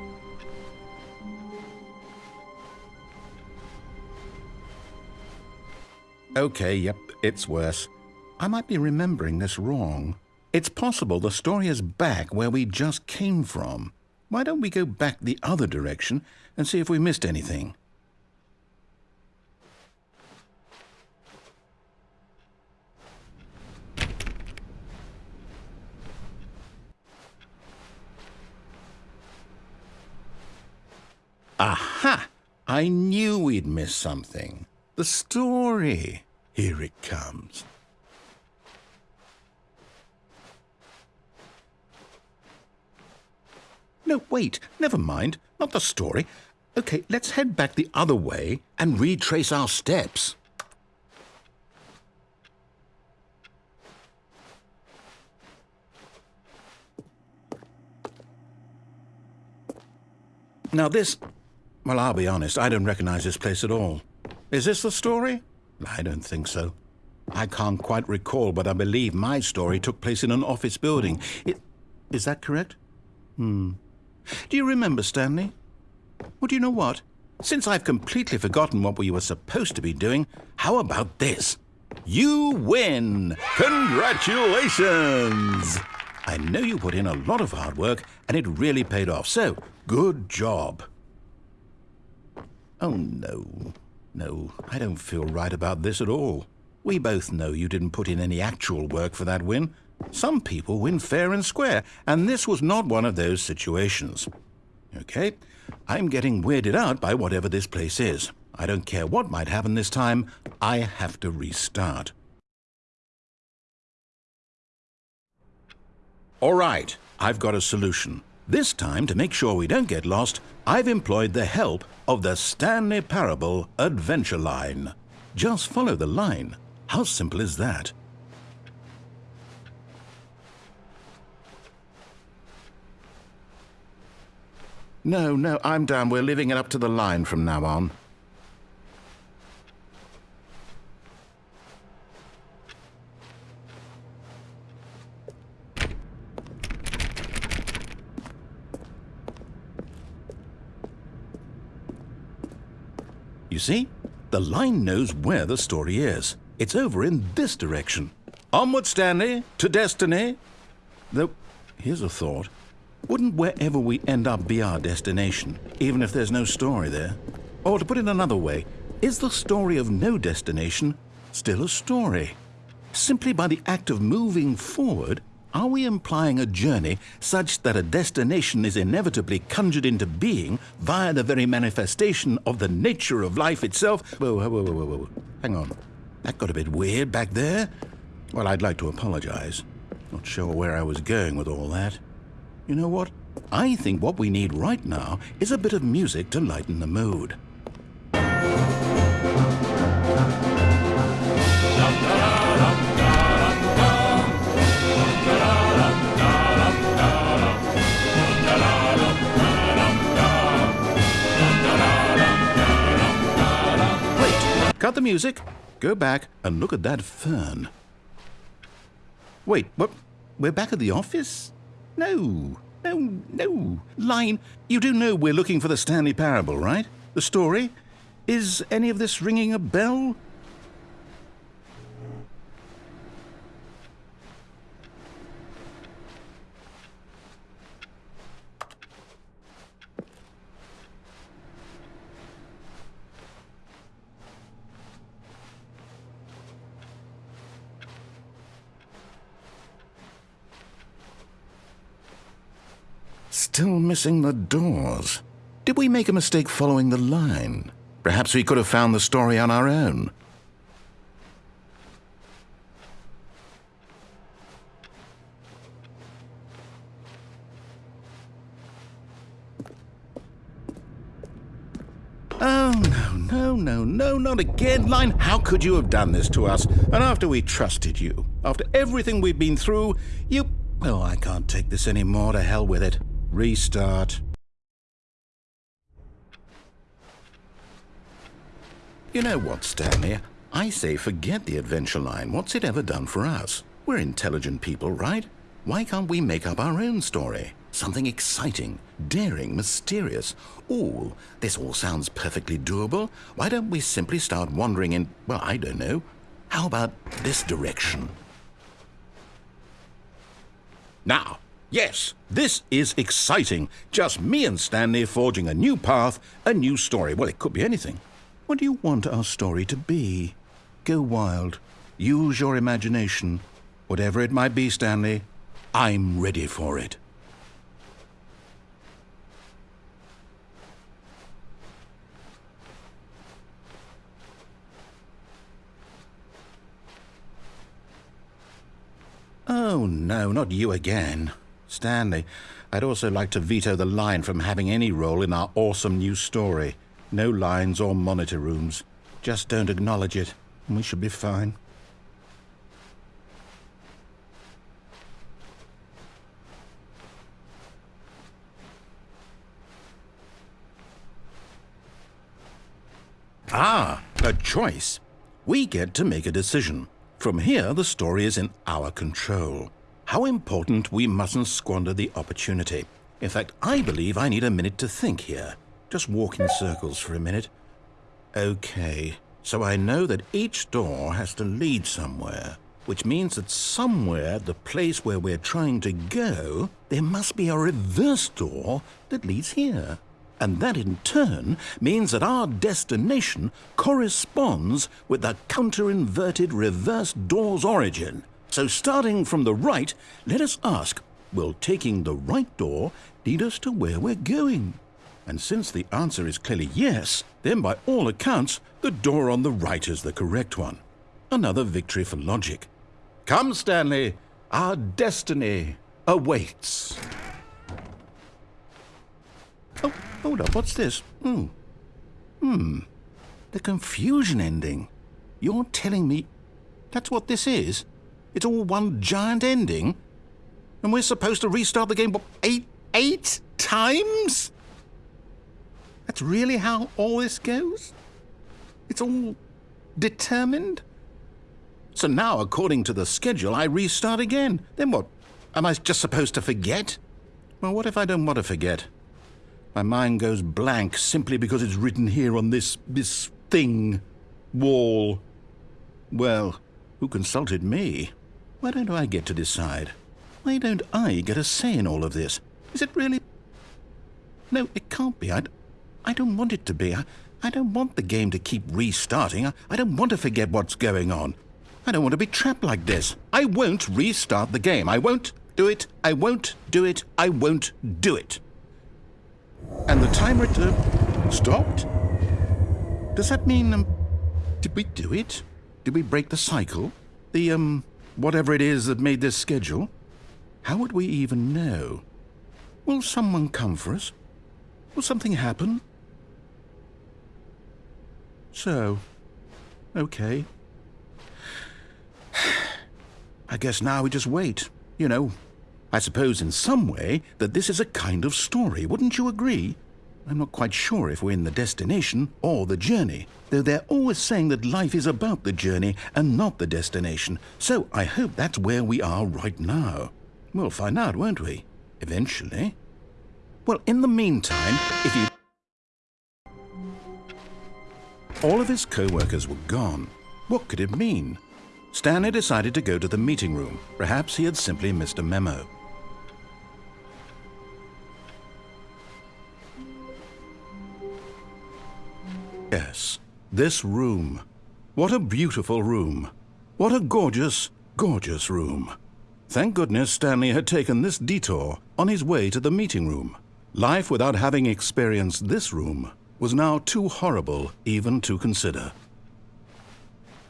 Okay, yep, it's worse. I might be remembering this wrong. It's possible the story is back where we just came from. Why don't we go back the other direction and see if we missed anything? I knew we'd miss something. The story. Here it comes. No, wait, never mind. Not the story. Okay, let's head back the other way and retrace our steps. Now this well, I'll be honest, I don't recognize this place at all. Is this the story? I don't think so. I can't quite recall, but I believe my story took place in an office building. It, is that correct? Hmm. Do you remember, Stanley? Well, do you know what? since I've completely forgotten what we were supposed to be doing, how about this? You win! Congratulations! I know you put in a lot of hard work and it really paid off, so good job. Oh no, no, I don't feel right about this at all. We both know you didn't put in any actual work for that win. Some people win fair and square, and this was not one of those situations. Okay, I'm getting weirded out by whatever this place is. I don't care what might happen this time, I have to restart. All right, I've got a solution. This time, to make sure we don't get lost, I've employed the help of the Stanley Parable Adventure Line. Just follow the line. How simple is that? No, no, I'm down. We're leaving it up to the line from now on. You see? The line knows where the story is. It's over in this direction. Onward, Stanley, to destiny. Though, here's a thought. Wouldn't wherever we end up be our destination, even if there's no story there? Or to put it another way, is the story of no destination still a story? Simply by the act of moving forward, are we implying a journey such that a destination is inevitably conjured into being via the very manifestation of the nature of life itself? Whoa, whoa, whoa, whoa, whoa. Hang on. That got a bit weird back there. Well, I'd like to apologize. Not sure where I was going with all that. You know what? I think what we need right now is a bit of music to lighten the mood. Cut the music. Go back and look at that fern. Wait, what? We're back at the office? No, no, no. Line, you do know we're looking for the Stanley Parable, right? The story? Is any of this ringing a bell? Still missing the doors. Did we make a mistake following the line? Perhaps we could have found the story on our own. Oh, no, no, no, no, not again, Line. How could you have done this to us? And after we trusted you, after everything we've been through, you... Oh, I can't take this anymore. To hell with it. Restart. You know what, Stanley? I say forget the adventure line. What's it ever done for us? We're intelligent people, right? Why can't we make up our own story? Something exciting, daring, mysterious. Ooh, this all sounds perfectly doable. Why don't we simply start wandering in, well, I don't know. How about this direction? Now, Yes, this is exciting. Just me and Stanley forging a new path, a new story. Well, it could be anything. What do you want our story to be? Go wild. Use your imagination. Whatever it might be, Stanley, I'm ready for it. Oh, no, not you again. Stanley, I'd also like to veto the line from having any role in our awesome new story. No lines or monitor rooms. Just don't acknowledge it, and we should be fine. Ah, a choice. We get to make a decision. From here, the story is in our control. How important we mustn't squander the opportunity. In fact, I believe I need a minute to think here. just walk in circles for a minute. Okay, so I know that each door has to lead somewhere, which means that somewhere, the place where we're trying to go, there must be a reverse door that leads here. And that in turn means that our destination corresponds with the counter-inverted reverse door's origin. So starting from the right, let us ask, will taking the right door lead us to where we're going? And since the answer is clearly yes, then by all accounts, the door on the right is the correct one. Another victory for logic. Come, Stanley, our destiny awaits. Oh, hold up, what's this? Hmm. Hmm. The confusion ending. You're telling me that's what this is? It's all one giant ending? And we're supposed to restart the game what, eight, eight times? That's really how all this goes? It's all determined? So now, according to the schedule, I restart again. Then what? Am I just supposed to forget? Well, what if I don't want to forget? My mind goes blank simply because it's written here on this, this thing, wall. Well, who consulted me? Why don't I get to decide? Why don't I get a say in all of this? Is it really... No, it can't be. I, I don't want it to be. I, I don't want the game to keep restarting. I, I don't want to forget what's going on. I don't want to be trapped like this. I won't restart the game. I won't do it. I won't do it. I won't do it. And the timer uh, stopped? Does that mean, um, did we do it? Did we break the cycle? The, um, whatever it is that made this schedule? How would we even know? Will someone come for us? Will something happen? So, okay. I guess now we just wait. You know, I suppose in some way that this is a kind of story, wouldn't you agree? I'm not quite sure if we're in the destination or the journey, though they're always saying that life is about the journey and not the destination, so I hope that's where we are right now. We'll find out, won't we? Eventually. Well, in the meantime, if you... All of his co-workers were gone. What could it mean? Stanley decided to go to the meeting room. Perhaps he had simply missed a memo. Yes, this room. What a beautiful room. What a gorgeous, gorgeous room. Thank goodness Stanley had taken this detour on his way to the meeting room. Life without having experienced this room was now too horrible even to consider.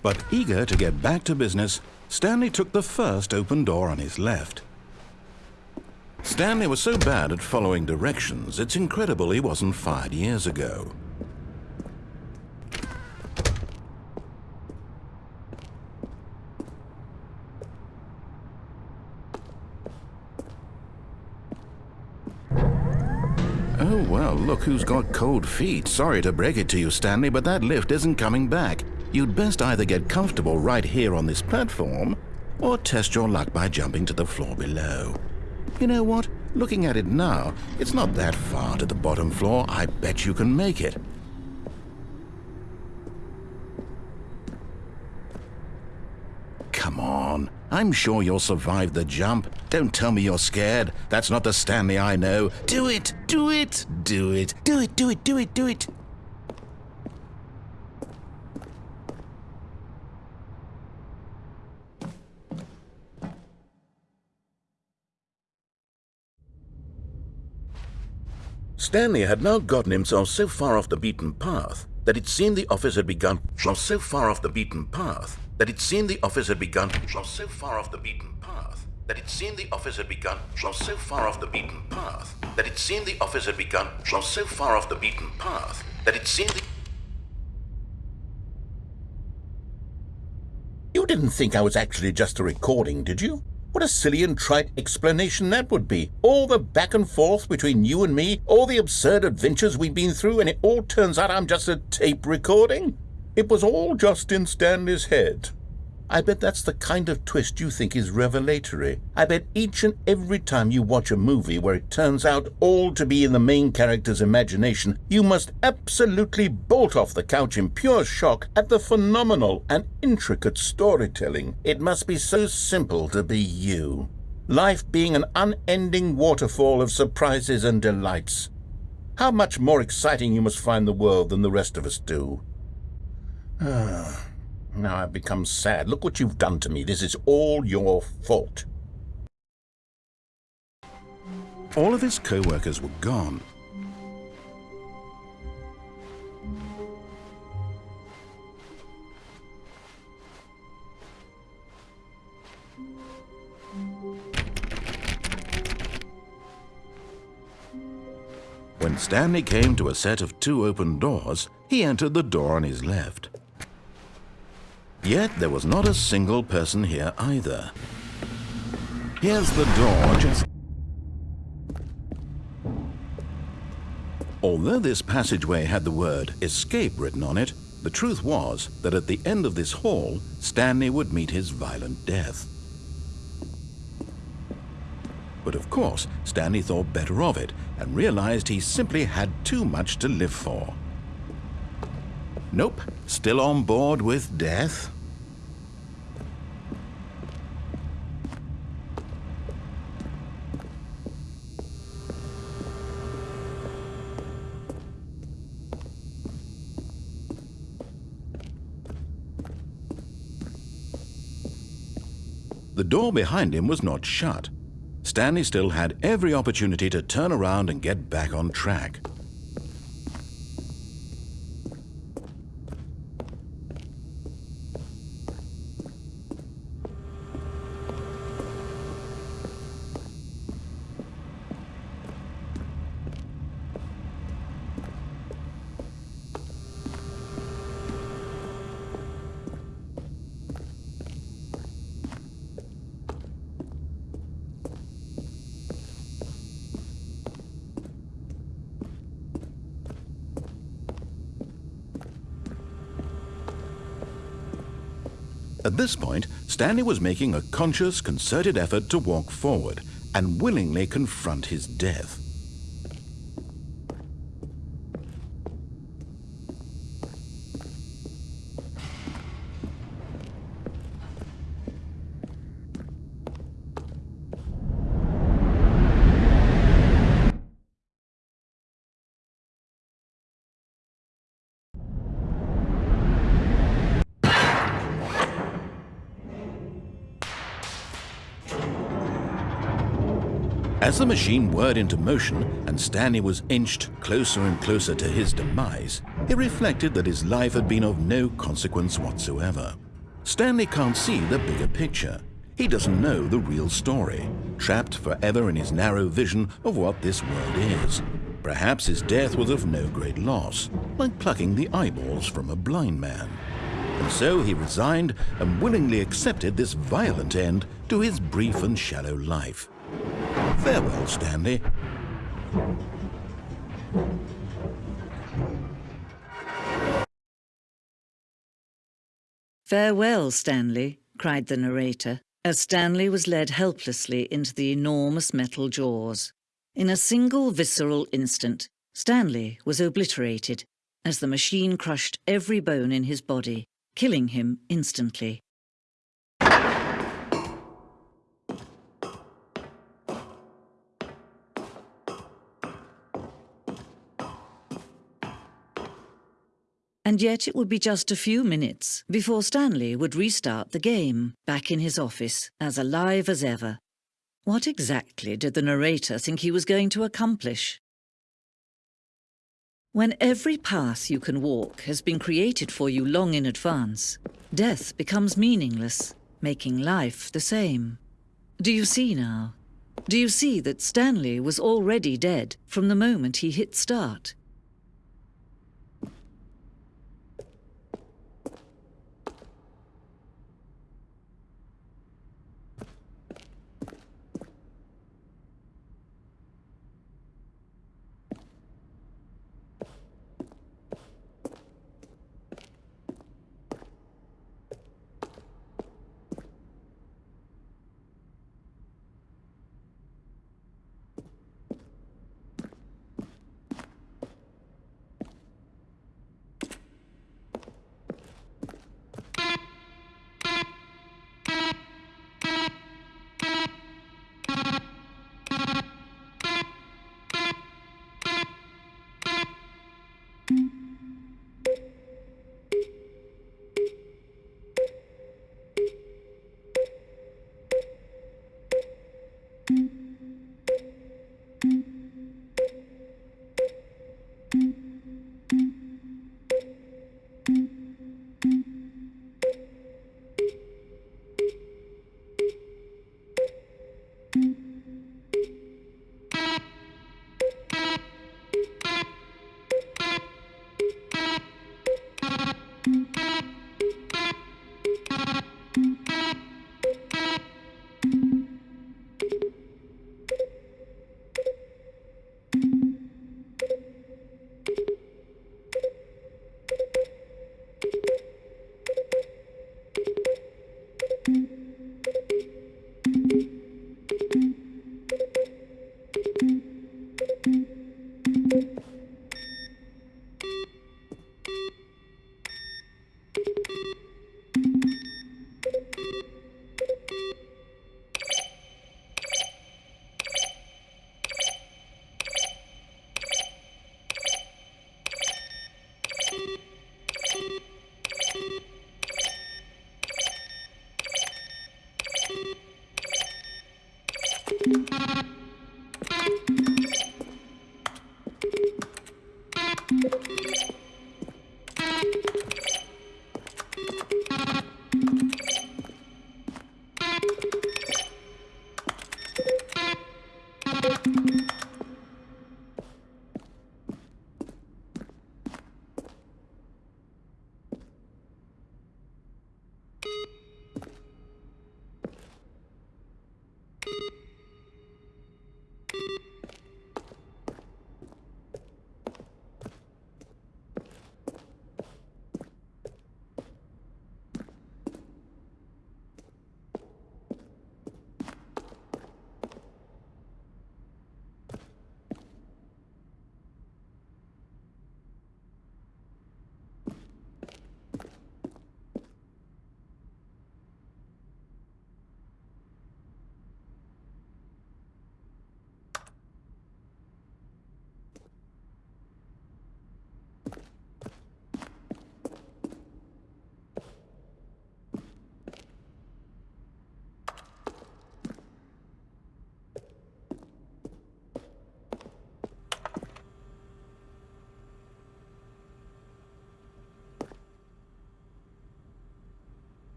But eager to get back to business, Stanley took the first open door on his left. Stanley was so bad at following directions, it's incredible he wasn't fired years ago. Oh, well, look who's got cold feet. Sorry to break it to you, Stanley, but that lift isn't coming back. You'd best either get comfortable right here on this platform, or test your luck by jumping to the floor below. You know what? Looking at it now, it's not that far to the bottom floor. I bet you can make it. Come on. I'm sure you'll survive the jump. Don't tell me you're scared. That's not the Stanley I know. Do it! Do it! Do it! Do it! Do it! Do it! Do it! Stanley had now gotten himself so far off the beaten path that it seemed the office had begun from so far off the beaten path that it seemed the office had begun so far off the beaten path that it seemed the office had begun so far off the beaten path that it seemed the office had begun so far off the beaten path that it seemed the You didn't think I was actually just a recording, did you? What a silly and trite explanation that would be. All the back and forth between you and me, all the absurd adventures we've been through, and it all turns out I'm just a tape recording? It was all just in Stanley's head.
I bet that's the kind of twist you think is revelatory. I bet each and every time you watch a movie where it turns out all to be in the main character's imagination, you must absolutely bolt off the couch in pure shock at the phenomenal and intricate storytelling. It must be so simple to be you. Life being an unending waterfall of surprises and delights. How much more exciting you must find the world than the rest of us do. Now I've become sad. Look what you've done to me. This is all your fault.
All of his co-workers were gone. When Stanley came to a set of two open doors, he entered the door on his left. Yet there was not a single person here either. Here's the door just... Although this passageway had the word escape written on it, the truth was that at the end of this hall, Stanley would meet his violent death. But of course, Stanley thought better of it and realized he simply had too much to live for. Nope, still on board with death? The door behind him was not shut. Stanley still had every opportunity to turn around and get back on track. At this point, Stanley was making a conscious, concerted effort to walk forward and willingly confront his death. The machine whirred into motion and Stanley was inched closer and closer to his demise, he reflected that his life had been of no consequence whatsoever. Stanley can't see the bigger picture. He doesn't know the real story, trapped forever in his narrow vision of what this world is. Perhaps his death was of no great loss, like plucking the eyeballs from a blind man. And so he resigned and willingly accepted this violent end to his brief and shallow life. Farewell, Stanley.
Farewell, Stanley, cried the narrator, as Stanley was led helplessly into the enormous metal jaws. In a single visceral instant, Stanley was obliterated as the machine crushed every bone in his body, killing him instantly. And yet it would be just a few minutes before Stanley would restart the game, back in his office, as alive as ever. What exactly did the narrator think he was going to accomplish? When every path you can walk has been created for you long in advance, death becomes meaningless, making life the same. Do you see now? Do you see that Stanley was already dead from the moment he hit start?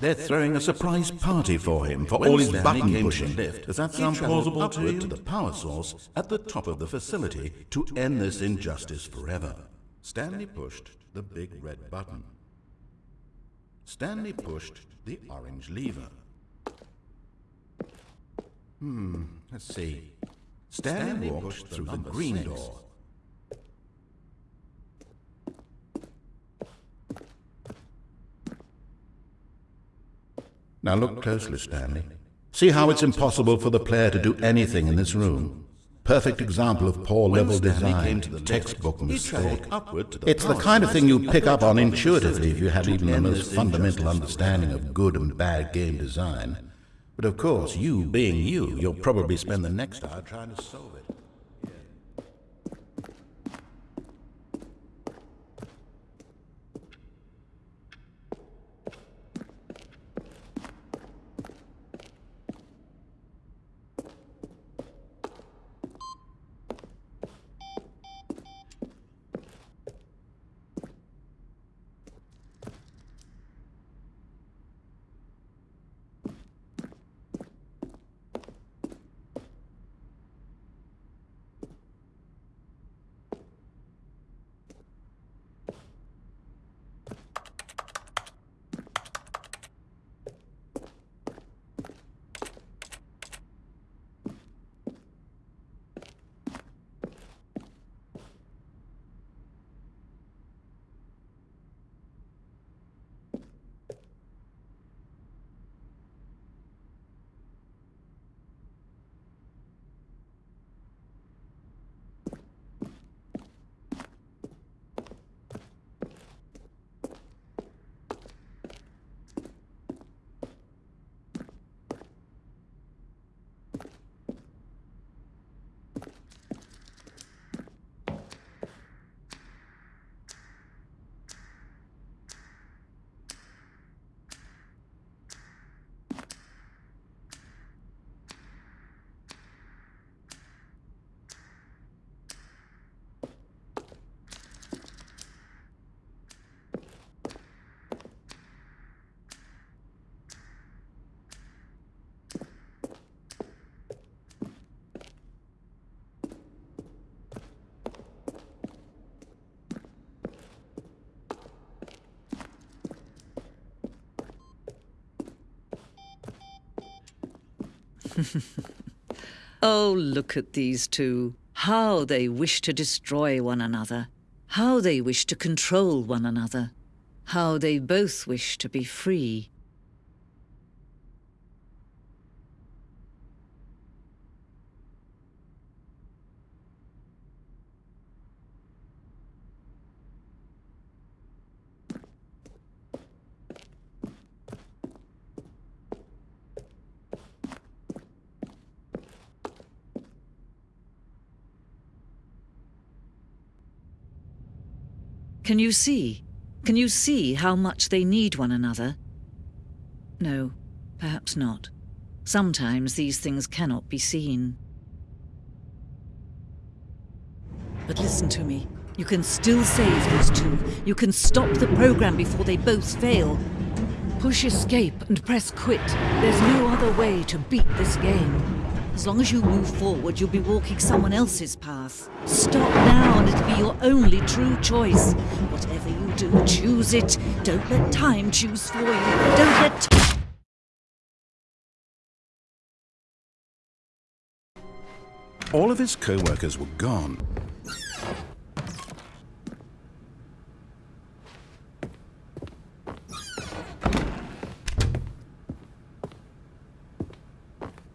They're throwing a surprise party for him for all his button pushing. Lift, Does that sound plausible to you? to the power source at the top of the facility to end this injustice forever. Stanley pushed the big red button. Stanley pushed the orange lever. Hmm, let's see. Stanley, walked through the green door. Now look closely, Stanley. See how it's impossible for the player to do anything in this room. Perfect example of poor level design, textbook mistake. It's the kind of thing you pick up on intuitively if you have even the most fundamental understanding of good and bad game design. But of course, you being you, you'll probably spend the next hour trying to solve it.
oh, look at these two. How they wish to destroy one another. How they wish to control one another. How they both wish to be free. Can you see? Can you see how much they need one another? No, perhaps not. Sometimes these things cannot be seen. But listen to me. You can still save those two. You can stop the program before they both fail. Push escape and press quit. There's no other way to beat this game. As long as you move forward, you'll be walking someone else's path. Stop now and it'll be your only true choice. Whatever you do, choose it. Don't let time choose for you. Don't let...
All of his co-workers were gone.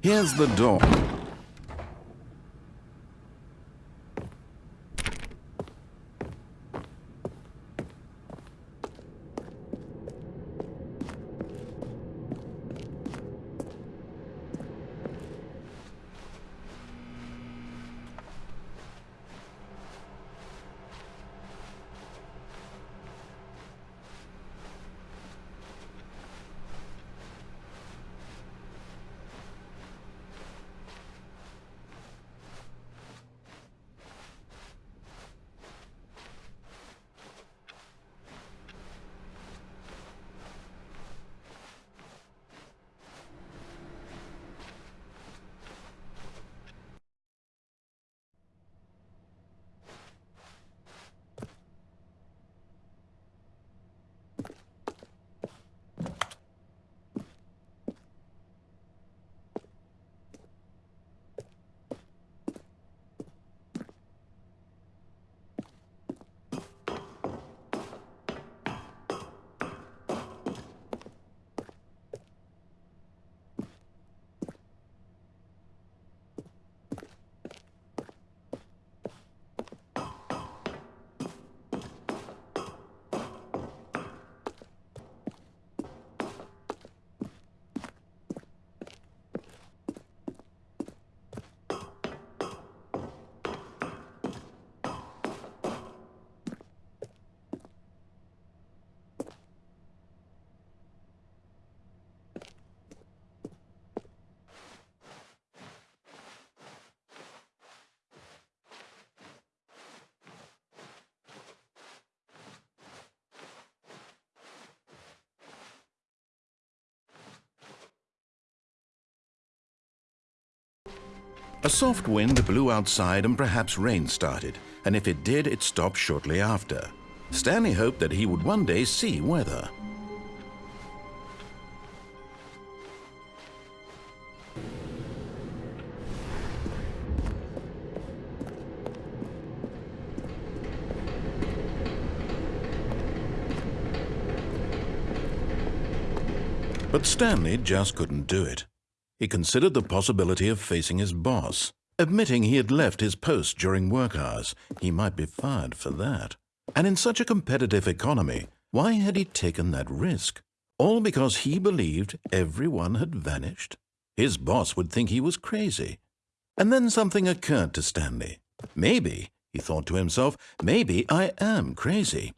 Here's the door. A soft wind blew outside and perhaps rain started, and if it did, it stopped shortly after. Stanley hoped that he would one day see weather. But Stanley just couldn't do it. He considered the possibility of facing his boss. Admitting he had left his post during work hours, he might be fired for that. And in such a competitive economy, why had he taken that risk? All because he believed everyone had vanished? His boss would think he was crazy. And then something occurred to Stanley. Maybe, he thought to himself, maybe I am crazy.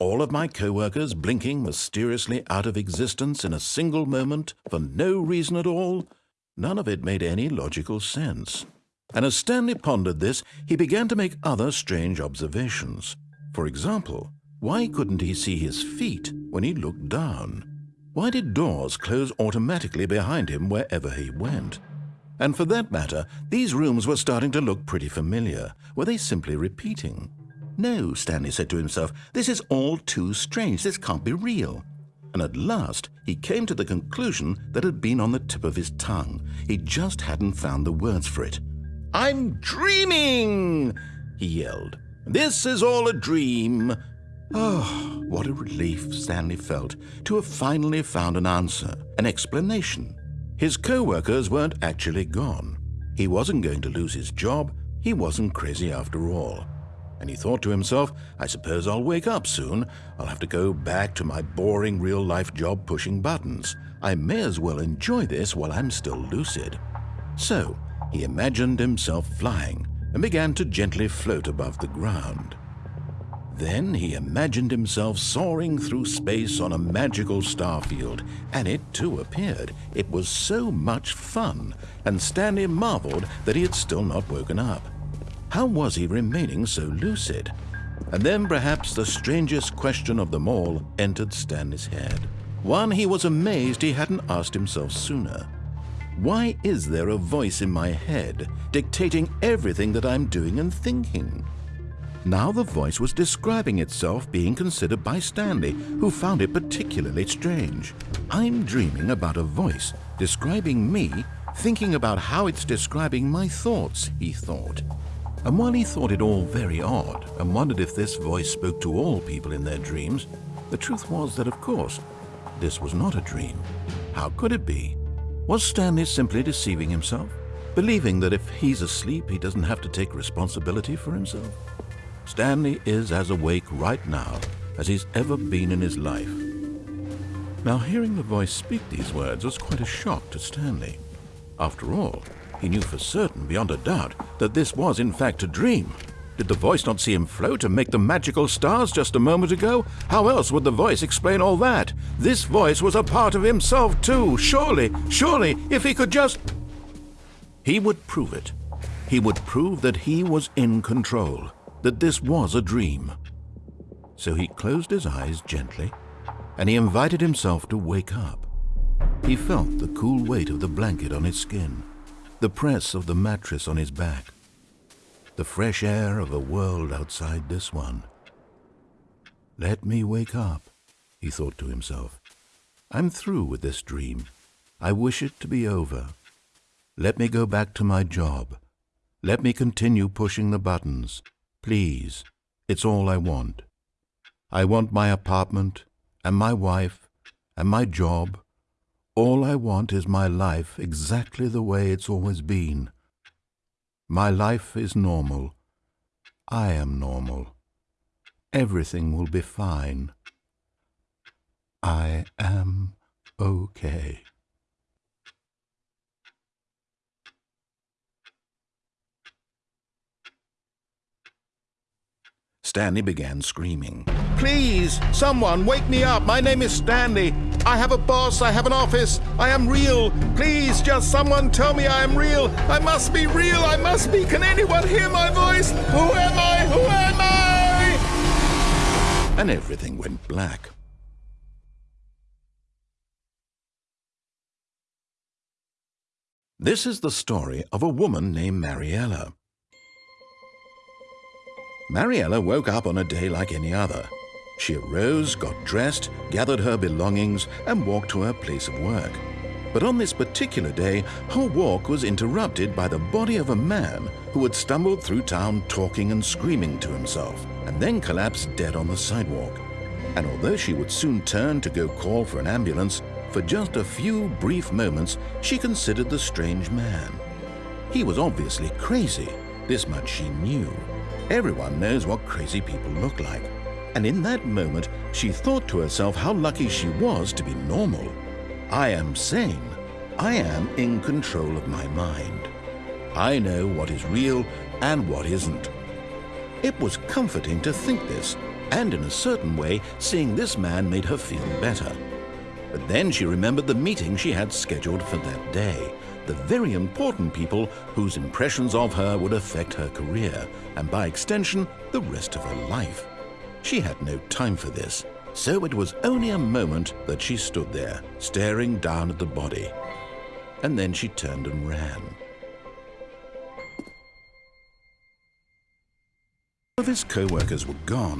All of my co-workers blinking mysteriously out of existence in a single moment for no reason at all? None of it made any logical sense. And as Stanley pondered this, he began to make other strange observations. For example, why couldn't he see his feet when he looked down? Why did doors close automatically behind him wherever he went? And for that matter, these rooms were starting to look pretty familiar. Were they simply repeating? No, Stanley said to himself, this is all too strange. This can't be real. And at last he came to the conclusion that had been on the tip of his tongue. He just hadn't found the words for it. I'm dreaming, he yelled. This is all a dream. Oh, what a relief Stanley felt to have finally found an answer, an explanation. His co-workers weren't actually gone. He wasn't going to lose his job. He wasn't crazy after all. And he thought to himself, I suppose I'll wake up soon. I'll have to go back to my boring real-life job pushing buttons. I may as well enjoy this while I'm still lucid. So, he imagined himself flying and began to gently float above the ground. Then he imagined himself soaring through space on a magical starfield, and it too appeared. It was so much fun, and Stanley marveled that he had still not woken up. How was he remaining so lucid? And then perhaps the strangest question of them all entered Stanley's head. One he was amazed he hadn't asked himself sooner. Why is there a voice in my head dictating everything that I'm doing and thinking? Now the voice was describing itself being considered by Stanley, who found it particularly strange. I'm dreaming about a voice describing me, thinking about how it's describing my thoughts, he thought. And while he thought it all very odd and wondered if this voice spoke to all people in their dreams, the truth was that, of course, this was not a dream. How could it be? Was Stanley simply deceiving himself, believing that if he's asleep, he doesn't have to take responsibility for himself? Stanley is as awake right now as he's ever been in his life. Now, hearing the voice speak these words was quite a shock to Stanley. After all, he knew for certain, beyond a doubt, that this was in fact a dream. Did the voice not see him float and make the magical stars just a moment ago? How else would the voice explain all that? This voice was a part of himself too. Surely, surely, if he could just... He would prove it. He would prove that he was in control that this was a dream. So he closed his eyes gently, and he invited himself to wake up. He felt the cool weight of the blanket on his skin, the press of the mattress on his back, the fresh air of a world outside this one. Let me wake up, he thought to himself. I'm through with this dream. I wish it to be over. Let me go back to my job. Let me continue pushing the buttons. Please, it's all I want. I want my apartment and my wife and my job. All I want is my life exactly the way it's always been. My life is normal. I am normal. Everything will be fine. I am okay. Stanley began screaming. Please, someone, wake me up. My name is Stanley. I have a boss. I have an office. I am real. Please, just someone tell me I am real. I must be real. I must be. Can anyone hear my voice? Who am I? Who am I? And everything went black. This is the story of a woman named Mariella. Mariella woke up on a day like any other. She arose, got dressed, gathered her belongings, and walked to her place of work. But on this particular day, her walk was interrupted by the body of a man who had stumbled through town talking and screaming to himself, and then collapsed dead on the sidewalk. And although she would soon turn to go call for an ambulance, for just a few brief moments she considered the strange man. He was obviously crazy, this much she knew. Everyone knows what crazy people look like. And in that moment, she thought to herself how lucky she was to be normal. I am sane. I am in control of my mind. I know what is real and what isn't. It was comforting to think this, and in a certain way, seeing this man made her feel better. But then she remembered the meeting she had scheduled for that day, the very important people whose impressions of her would affect her career, and by extension, the rest of her life. She had no time for this, so it was only a moment that she stood there, staring down at the body. And then she turned and ran. All of his co-workers were gone.